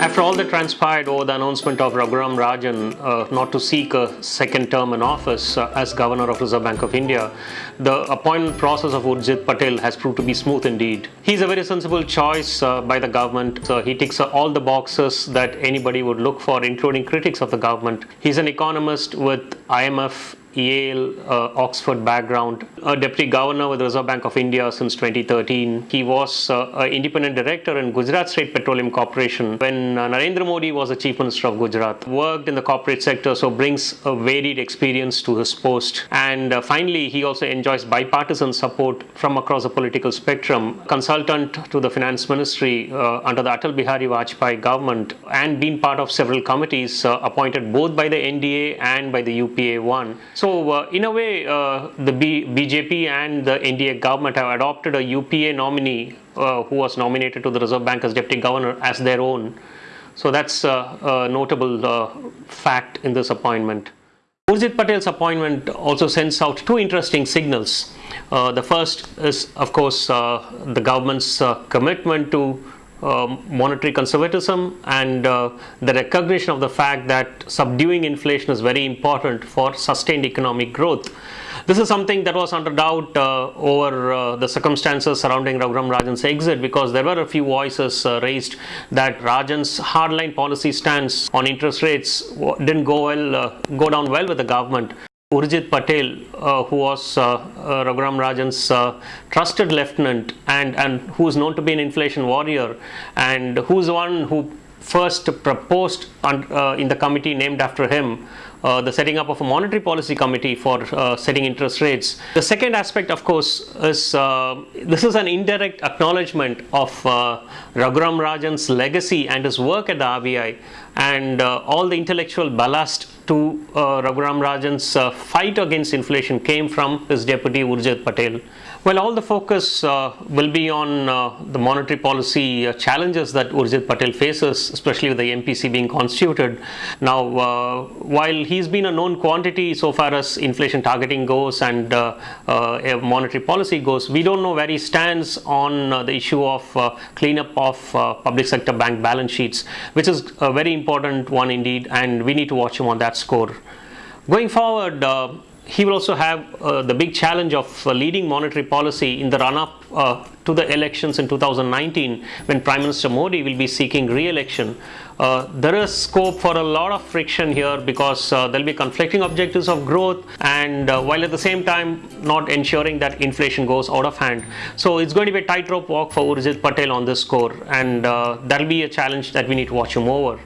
After all that transpired over the announcement of Raghuram Rajan uh, not to seek a second term in office uh, as Governor of Reserve Bank of India, the appointment process of Urjit Patel has proved to be smooth indeed. He's a very sensible choice uh, by the government. So he ticks all the boxes that anybody would look for, including critics of the government. He's an economist with IMF Yale, uh, Oxford background, a deputy governor with the Reserve Bank of India since 2013. He was uh, an independent director in Gujarat State Petroleum Corporation when uh, Narendra Modi was the chief minister of Gujarat. Worked in the corporate sector, so brings a varied experience to his post. And uh, finally, he also enjoys bipartisan support from across the political spectrum. Consultant to the finance ministry uh, under the Atal Bihari Vajpayee government and been part of several committees uh, appointed both by the NDA and by the UPA 1. So uh, in a way, uh, the B BJP and the NDA government have adopted a UPA nominee uh, who was nominated to the Reserve Bank as deputy governor as their own. So that's a notable uh, fact in this appointment. Urjit Patel's appointment also sends out two interesting signals. Uh, the first is, of course, uh, the government's commitment to monetary conservatism and uh, the recognition of the fact that subduing inflation is very important for sustained economic growth. This is something that was under doubt uh, over uh, the circumstances surrounding Raghuram Rajan's exit because there were a few voices uh, raised that Rajan's hardline policy stance on interest rates didn't go well, uh, go down well with the government. Urjit Patel, uh, who was uh, uh, Raghuram Rajan's uh, trusted lieutenant and, and who is known to be an inflation warrior and who's the one who first proposed uh, in the committee named after him uh, the setting up of a monetary policy committee for setting interest rates. The second aspect of course is this is an indirect acknowledgement of Raghuram Rajan's legacy and his work at the RBI and uh, all the intellectual ballast to uh, Raghuram Rajan's uh, fight against inflation came from his deputy Urjit Patel. Well, all the focus uh, will be on uh, the monetary policy uh, challenges that Urjit Patel faces, especially with the MPC being constituted. Now, while he's been a known quantity so far as inflation targeting goes and monetary policy goes, we don't know where he stands on the issue of cleanup of public sector bank balance sheets, which is a very important one indeed, and we need to watch him on that score. Going forward, uh, he will also have uh, the big challenge of uh, leading monetary policy in the run-up uh, to the elections in 2019 when Prime Minister Modi will be seeking re-election. Uh, there is scope for a lot of friction here because uh, there will be conflicting objectives of growth and while at the same time not ensuring that inflation goes out of hand. So it's going to be a tightrope walk for Urjit Patel on this score and that will be a challenge that we need to watch him over.